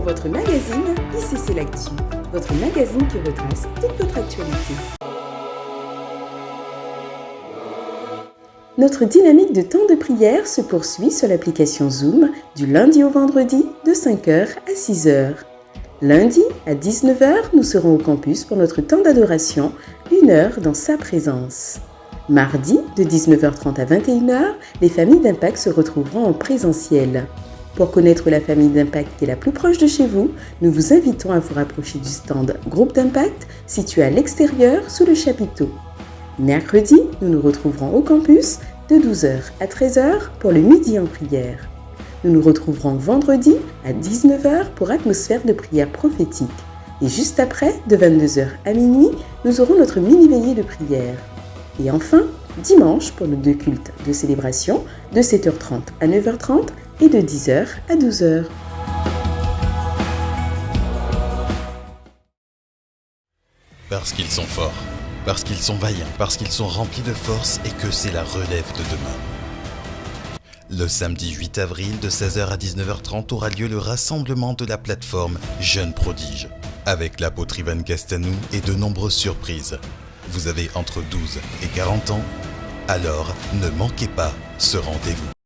votre magazine ICC L'Actu, votre magazine qui retrace toute votre actualité. Notre dynamique de temps de prière se poursuit sur l'application Zoom du lundi au vendredi de 5h à 6h. Lundi à 19h, nous serons au campus pour notre temps d'adoration, une heure dans sa présence. Mardi, de 19h30 à 21h, les familles d'Impact se retrouveront en présentiel. Pour connaître la famille d'Impact qui est la plus proche de chez vous, nous vous invitons à vous rapprocher du stand Groupe d'Impact situé à l'extérieur sous le chapiteau. Mercredi, nous nous retrouverons au campus de 12h à 13h pour le midi en prière. Nous nous retrouverons vendredi à 19h pour atmosphère de prière prophétique. Et juste après, de 22h à minuit, nous aurons notre mini-veillée de prière. Et enfin, dimanche pour nos deux cultes de célébration de 7h30 à 9h30 et de 10h à 12h. Parce qu'ils sont forts, parce qu'ils sont vaillants, parce qu'ils sont remplis de force et que c'est la relève de demain. Le samedi 8 avril de 16h à 19h30 aura lieu le rassemblement de la plateforme Jeunes Prodiges, avec l'apôtre Ivan Castanou et de nombreuses surprises. Vous avez entre 12 et 40 ans Alors ne manquez pas ce rendez-vous.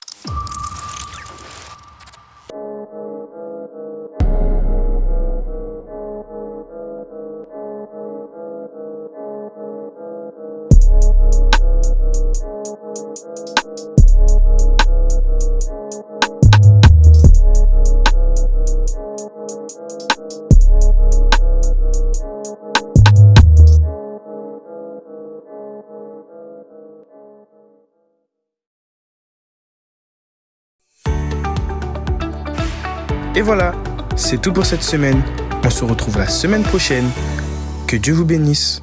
Et voilà, c'est tout pour cette semaine. On se retrouve la semaine prochaine. Que Dieu vous bénisse.